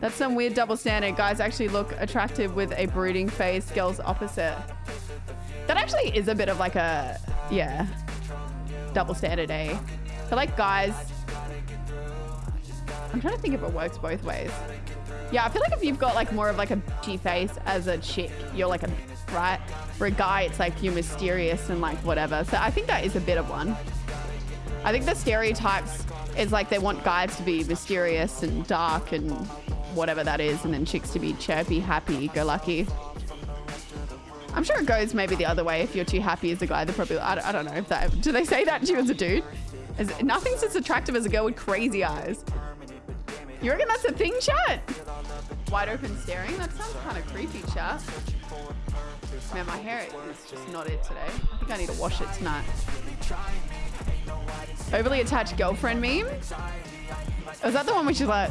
That's some weird double standard. Guys actually look attractive with a brooding face, girls opposite. That actually is a bit of like a, yeah, double standard, eh? So like guys, I'm trying to think if it works both ways. Yeah, I feel like if you've got like more of like a bitchy face as a chick, you're like a right? For a guy, it's like you're mysterious and like whatever. So I think that is a bit of one. I think the stereotypes is like they want guys to be mysterious and dark and whatever that is, and then chicks to be chirpy, happy, go lucky. I'm sure it goes maybe the other way. If you're too happy as a guy, they probably, I don't, I don't know if that, do they say that to you as a dude? Is, nothing's as attractive as a girl with crazy eyes. You reckon that's a thing, chat? Wide open staring? That sounds kind of creepy, chat. Man, my hair is just not it today. I think I need to wash it tonight. Overly attached girlfriend meme? Was that the one which is like...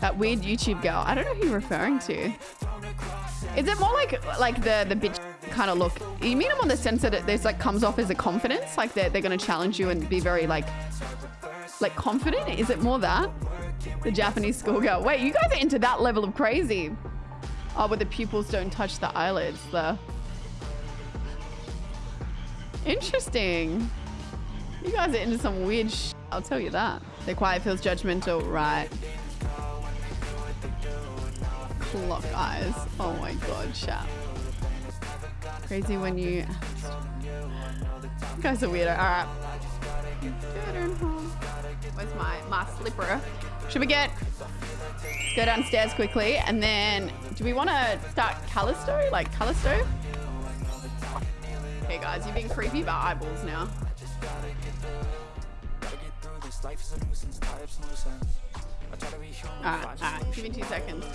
That weird YouTube girl. I don't know who you're referring to. Is it more like like the the bitch kind of look? You mean them on the sense that it there's like comes off as a confidence, like they're they're gonna challenge you and be very like like confident? Is it more that? The Japanese schoolgirl. Wait, you guys are into that level of crazy. Oh, but the pupils don't touch the eyelids, though. Interesting. You guys are into some weird I'll tell you that. The quiet feels judgmental, right? Clock eyes. Oh my god, chat. Crazy when you... You guys are weirdo. Alright. Where's my, my slipper? Should we get go downstairs quickly and then do we want to start Callisto? Like Callisto? Okay guys, you're being creepy about eyeballs now. Alright, alright, give me two seconds.